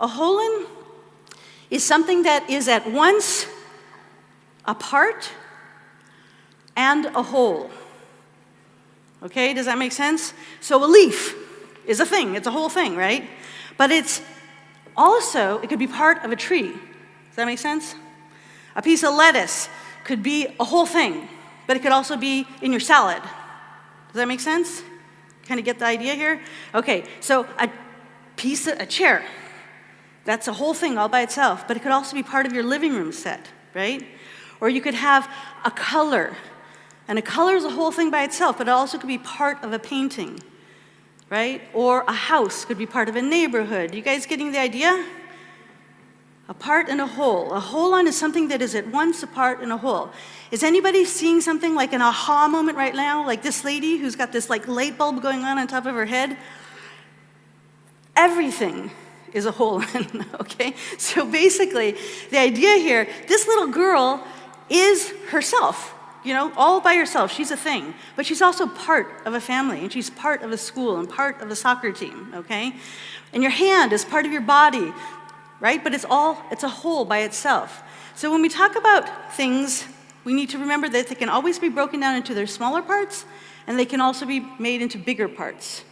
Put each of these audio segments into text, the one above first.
A holon is something that is at once a part and a whole. Okay, does that make sense? So a leaf is a thing, it's a whole thing, right? But it's also, it could be part of a tree. Does that make sense? A piece of lettuce could be a whole thing, but it could also be in your salad. Does that make sense? Kind of get the idea here? Okay, so a piece of, a chair, that's a whole thing all by itself, but it could also be part of your living room set, right? Or you could have a color, and a color is a whole thing by itself, but it also could be part of a painting, right? Or a house could be part of a neighborhood. You guys getting the idea? A part and a whole. A holon is something that is at once a part and a whole. Is anybody seeing something like an aha moment right now? Like this lady who's got this like light bulb going on on top of her head? Everything is a holon, okay? So basically, the idea here, this little girl is herself, you know, all by herself. She's a thing. But she's also part of a family, and she's part of a school, and part of a soccer team, okay? And your hand is part of your body, right? But it's all, it's a whole by itself. So when we talk about things, we need to remember that they can always be broken down into their smaller parts, and they can also be made into bigger parts.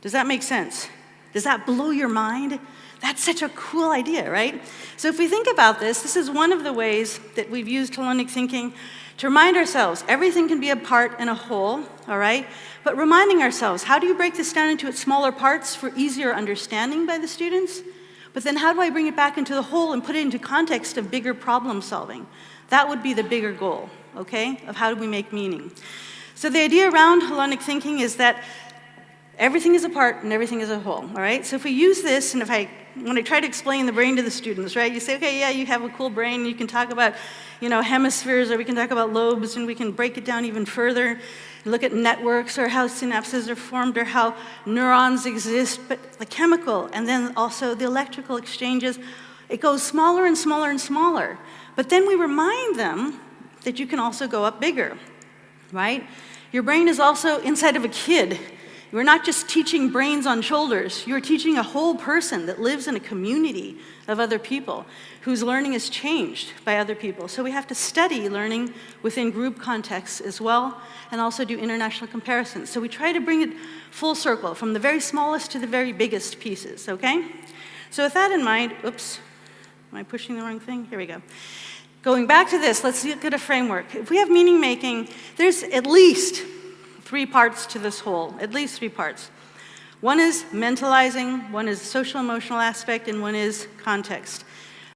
Does that make sense? Does that blow your mind? That's such a cool idea, right? So if we think about this, this is one of the ways that we've used holonic thinking to remind ourselves everything can be a part and a whole, all right? But reminding ourselves, how do you break this down into its smaller parts for easier understanding by the students? But then how do I bring it back into the whole and put it into context of bigger problem solving? That would be the bigger goal, okay, of how do we make meaning. So the idea around holonic thinking is that everything is a part and everything is a whole, all right? So if we use this, and if I, when I try to explain the brain to the students, right, you say, okay, yeah, you have a cool brain, you can talk about, you know, hemispheres, or we can talk about lobes, and we can break it down even further, look at networks, or how synapses are formed, or how neurons exist, but the chemical, and then also the electrical exchanges, it goes smaller and smaller and smaller. But then we remind them that you can also go up bigger, right? Your brain is also inside of a kid. You're not just teaching brains on shoulders, you're teaching a whole person that lives in a community of other people whose learning is changed by other people. So we have to study learning within group contexts as well, and also do international comparisons. So we try to bring it full circle, from the very smallest to the very biggest pieces, okay? So with that in mind, oops, am I pushing the wrong thing? Here we go. Going back to this, let's look at a framework. If we have meaning making, there's at least three parts to this whole, at least three parts. One is mentalizing, one is social emotional aspect, and one is context.